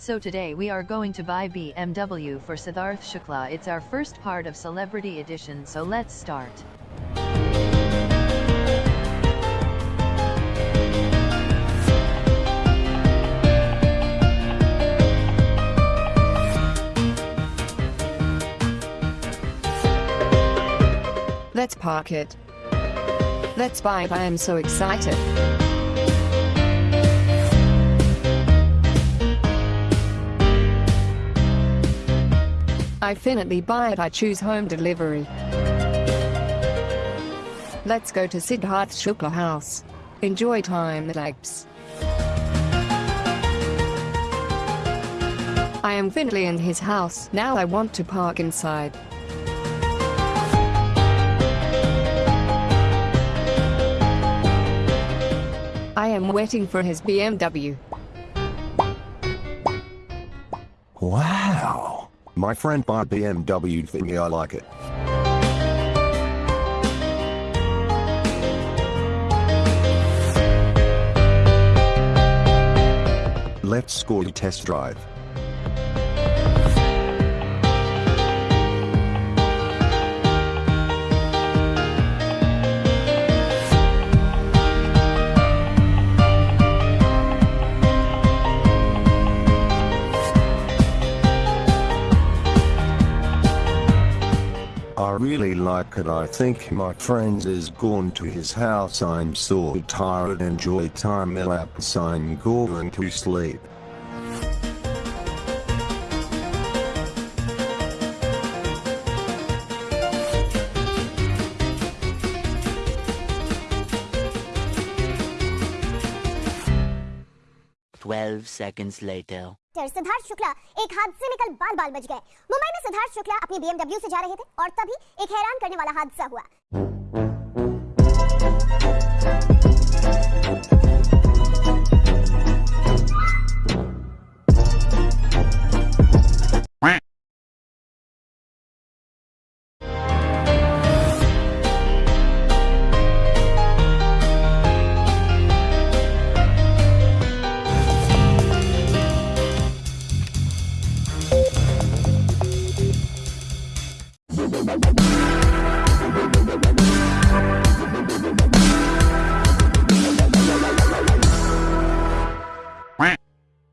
So today we are going to buy BMW for Siddharth Shukla. It's our first part of Celebrity Edition, so let's start. Let's park it. Let's buy it. I am so excited. I finally buy it. I choose home delivery. Let's go to Siddharth Shukla house. Enjoy time relax. I am finally in his house. Now I want to park inside. I am waiting for his BMW. Wow. My friend bought BMW me, I like it. Let's go to test drive. I really like it. I think my friends is gone to his house. I'm so tired. Enjoy time elapse. I'm going to sleep. Twelve seconds later. Doctor Siddharth Shukla एक हादसे में कल बाल बाल बच गए। मुंबई में सिद्धार्थ शुक्ला अपनी बीएमडब्ल्यू से जा रहे थे और तभी एक हैरान करने वाला हादसा हुआ। We'll be right back.